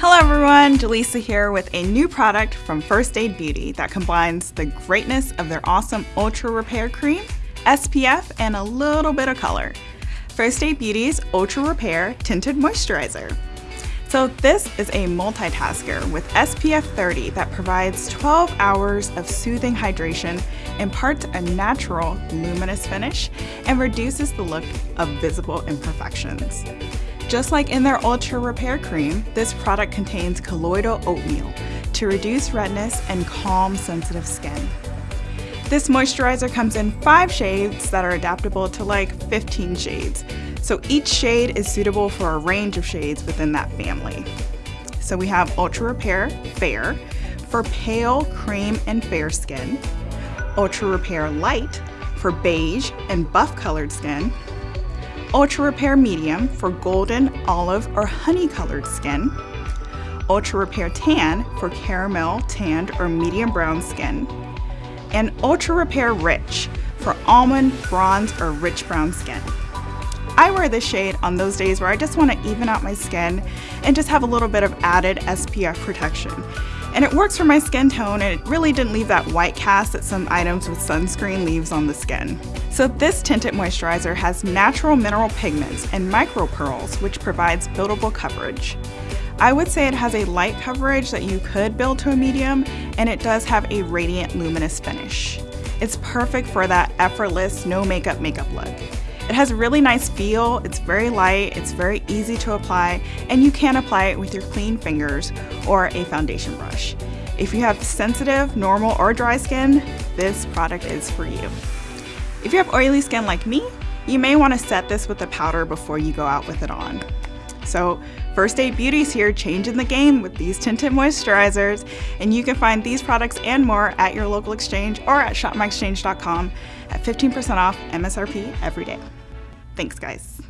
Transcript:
Hello everyone, Jaleesa here with a new product from First Aid Beauty that combines the greatness of their awesome Ultra Repair Cream, SPF, and a little bit of color. First Aid Beauty's Ultra Repair Tinted Moisturizer. So this is a multitasker with SPF 30 that provides 12 hours of soothing hydration, imparts a natural luminous finish, and reduces the look of visible imperfections. Just like in their Ultra Repair Cream, this product contains colloidal oatmeal to reduce redness and calm sensitive skin. This moisturizer comes in five shades that are adaptable to like 15 shades. So each shade is suitable for a range of shades within that family. So we have Ultra Repair Fair for pale, cream, and fair skin. Ultra Repair Light for beige and buff colored skin. Ultra Repair Medium for golden, olive, or honey colored skin. Ultra Repair Tan for caramel, tanned, or medium brown skin. And Ultra Repair Rich for almond, bronze, or rich brown skin. I wear this shade on those days where I just want to even out my skin and just have a little bit of added SPF protection. And it works for my skin tone and it really didn't leave that white cast that some items with sunscreen leaves on the skin. So this tinted moisturizer has natural mineral pigments and micro pearls which provides buildable coverage. I would say it has a light coverage that you could build to a medium and it does have a radiant luminous finish. It's perfect for that effortless no makeup makeup look. It has a really nice feel, it's very light, it's very easy to apply, and you can apply it with your clean fingers or a foundation brush. If you have sensitive, normal, or dry skin, this product is for you. If you have oily skin like me, you may want to set this with a powder before you go out with it on. So First Aid Beauty's here changing the game with these tinted moisturizers and you can find these products and more at your local exchange or at shopmyexchange.com at 15% off MSRP every day. Thanks guys.